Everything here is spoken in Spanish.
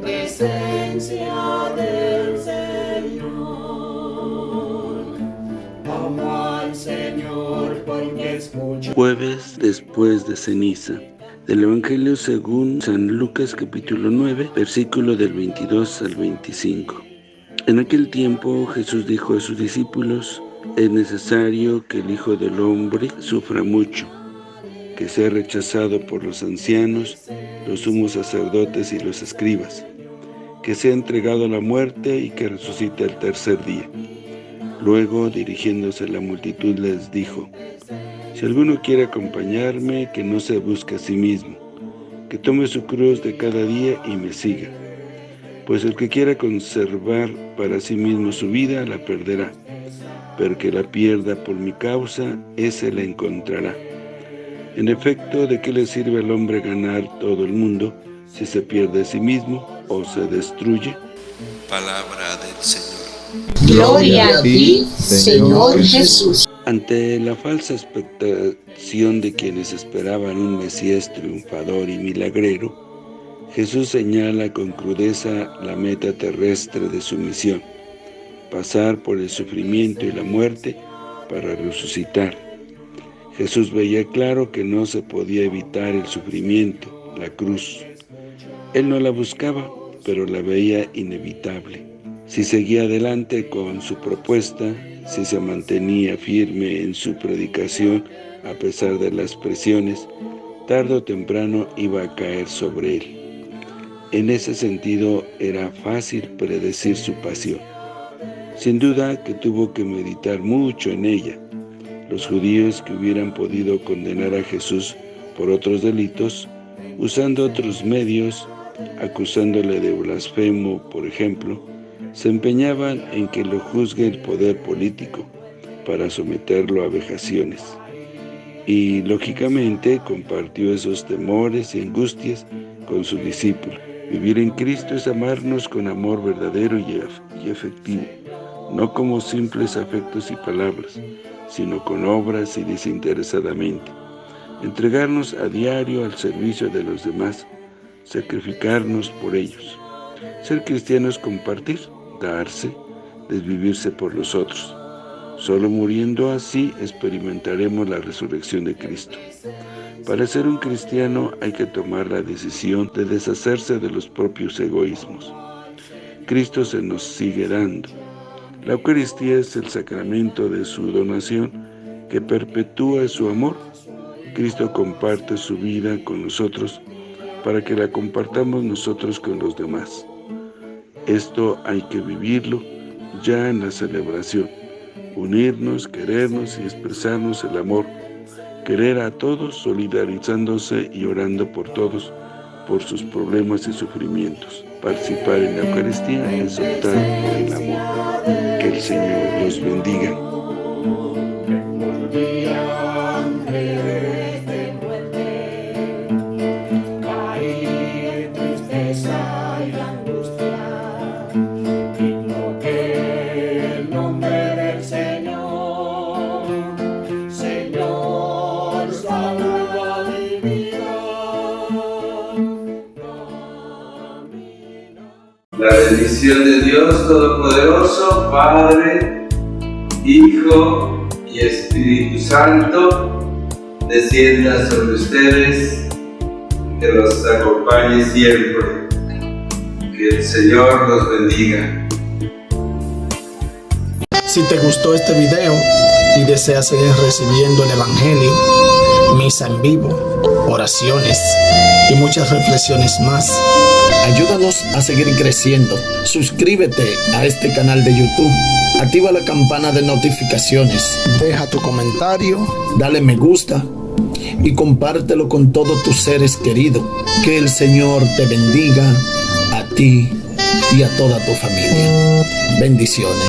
presencia del Señor. Amo al Señor porque escucho. Jueves después de ceniza. Del Evangelio según San Lucas capítulo 9, versículo del 22 al 25. En aquel tiempo Jesús dijo a sus discípulos, es necesario que el Hijo del Hombre sufra mucho, que sea rechazado por los ancianos, los sumos sacerdotes y los escribas, que sea entregado a la muerte y que resucite el tercer día. Luego, dirigiéndose a la multitud, les dijo, Si alguno quiere acompañarme, que no se busque a sí mismo, que tome su cruz de cada día y me siga. Pues el que quiera conservar para sí mismo su vida, la perderá, pero que la pierda por mi causa, ese la encontrará. En efecto, ¿de qué le sirve al hombre ganar todo el mundo si se pierde a sí mismo o se destruye? Palabra del Señor. Gloria a ti, Señor Jesús. Ante la falsa expectación de quienes esperaban un Mesías triunfador y milagrero, Jesús señala con crudeza la meta terrestre de su misión, pasar por el sufrimiento y la muerte para resucitar. Jesús veía claro que no se podía evitar el sufrimiento, la cruz. Él no la buscaba, pero la veía inevitable. Si seguía adelante con su propuesta, si se mantenía firme en su predicación a pesar de las presiones, tarde o temprano iba a caer sobre él. En ese sentido, era fácil predecir su pasión. Sin duda que tuvo que meditar mucho en ella. Los judíos que hubieran podido condenar a Jesús por otros delitos, usando otros medios, acusándole de blasfemo, por ejemplo, se empeñaban en que lo juzgue el poder político para someterlo a vejaciones. Y, lógicamente, compartió esos temores y angustias con su discípulo. Vivir en Cristo es amarnos con amor verdadero y efectivo, no como simples afectos y palabras, sino con obras y desinteresadamente. Entregarnos a diario al servicio de los demás, sacrificarnos por ellos. Ser cristiano es compartir, darse, desvivirse por los otros. Solo muriendo así experimentaremos la resurrección de Cristo. Para ser un cristiano hay que tomar la decisión de deshacerse de los propios egoísmos. Cristo se nos sigue dando. La Eucaristía es el sacramento de su donación que perpetúa su amor. Cristo comparte su vida con nosotros para que la compartamos nosotros con los demás. Esto hay que vivirlo ya en la celebración, unirnos, querernos y expresarnos el amor, querer a todos solidarizándose y orando por todos, por sus problemas y sufrimientos. Participar en la Eucaristía es optar por el amor. Que el Señor los bendiga. La de Dios Todopoderoso, Padre, Hijo y Espíritu Santo, descienda sobre ustedes, que los acompañe siempre. Que el Señor los bendiga. Si te gustó este video y deseas seguir recibiendo el Evangelio, misa en vivo, oraciones y muchas reflexiones más, Ayúdanos a seguir creciendo. Suscríbete a este canal de YouTube. Activa la campana de notificaciones. Deja tu comentario. Dale me gusta. Y compártelo con todos tus seres queridos. Que el Señor te bendiga a ti y a toda tu familia. Bendiciones.